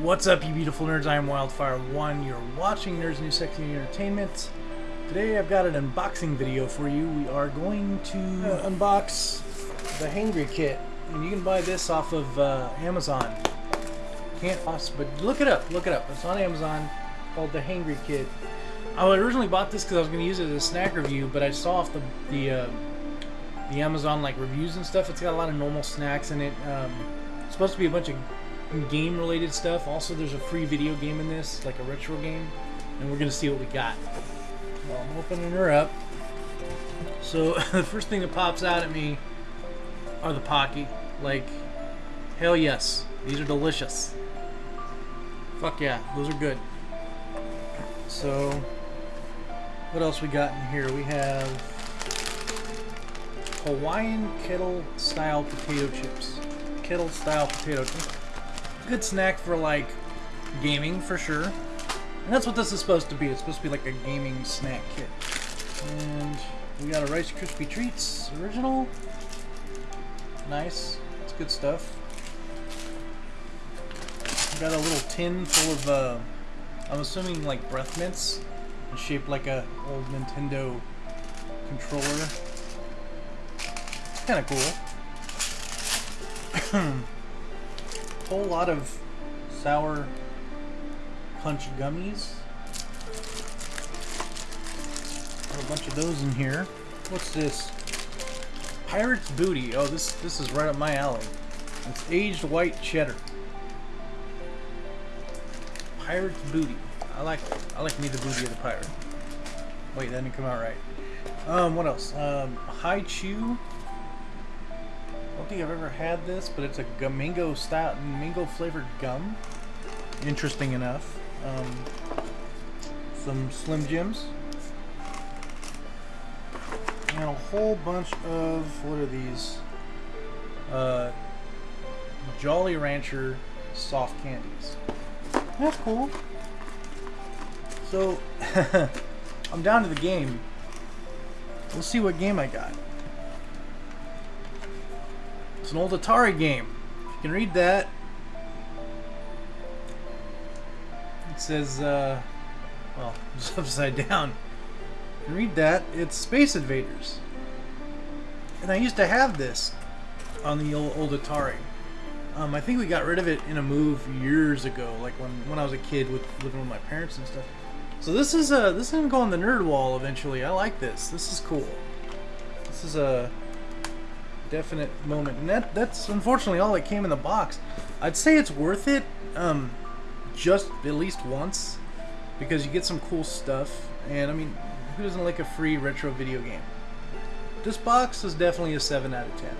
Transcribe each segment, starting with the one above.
What's up, you beautiful nerds? I am Wildfire1. You're watching Nerds New Sexy Entertainment. Today I've got an unboxing video for you. We are going to uh, unbox the Hangry Kit. And you can buy this off of uh, Amazon. Can't cost, but look it up. Look it up. It's on Amazon called the Hangry Kit. I originally bought this because I was going to use it as a snack review, but I saw off the the, uh, the Amazon like reviews and stuff. It's got a lot of normal snacks in it. Um, it's supposed to be a bunch of game related stuff. Also, there's a free video game in this, like a retro game, and we're gonna see what we got. Well, I'm opening her up. So the first thing that pops out at me are the Pocky. Like, hell yes, these are delicious. Fuck yeah, those are good. So, what else we got in here? We have Hawaiian kettle style potato chips. Kettle style potato chips good snack for like gaming for sure. And that's what this is supposed to be. It's supposed to be like a gaming snack kit. And we got a Rice Krispie Treats original. Nice. It's good stuff. We got a little tin full of, uh, I'm assuming like breath mints, shaped like a old Nintendo controller. It's kind of cool. whole lot of sour punch gummies. Got a bunch of those in here. What's this? Pirate's Booty. Oh, this this is right up my alley. It's aged white cheddar. Pirate's Booty. I like I like me the booty of the pirate. Wait, that didn't come out right. Um, what else? Um, Hi-Chew don't think I've ever had this, but it's a mango style, mango flavored gum. Interesting enough. Um, some Slim Jims. And a whole bunch of, what are these? Uh, Jolly Rancher soft candies. That's cool. So, I'm down to the game. We'll see what game I got. It's an old Atari game. If you can read that, it says, uh, well, it's upside down. You can read that. It's Space Invaders. And I used to have this on the old, old Atari. Um, I think we got rid of it in a move years ago, like when, when I was a kid with living with my parents and stuff. So this is uh this is gonna go on the nerd wall eventually. I like this. This is cool. This is a definite moment. And that that's unfortunately all that came in the box. I'd say it's worth it um, just at least once because you get some cool stuff. And I mean, who doesn't like a free retro video game? This box is definitely a 7 out of 10.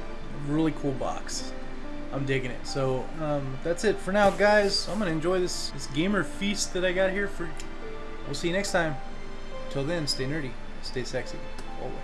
Really cool box. I'm digging it. So um, that's it for now, guys. I'm gonna enjoy this this gamer feast that I got here for. We'll see you next time. Till then, stay nerdy, stay sexy, always.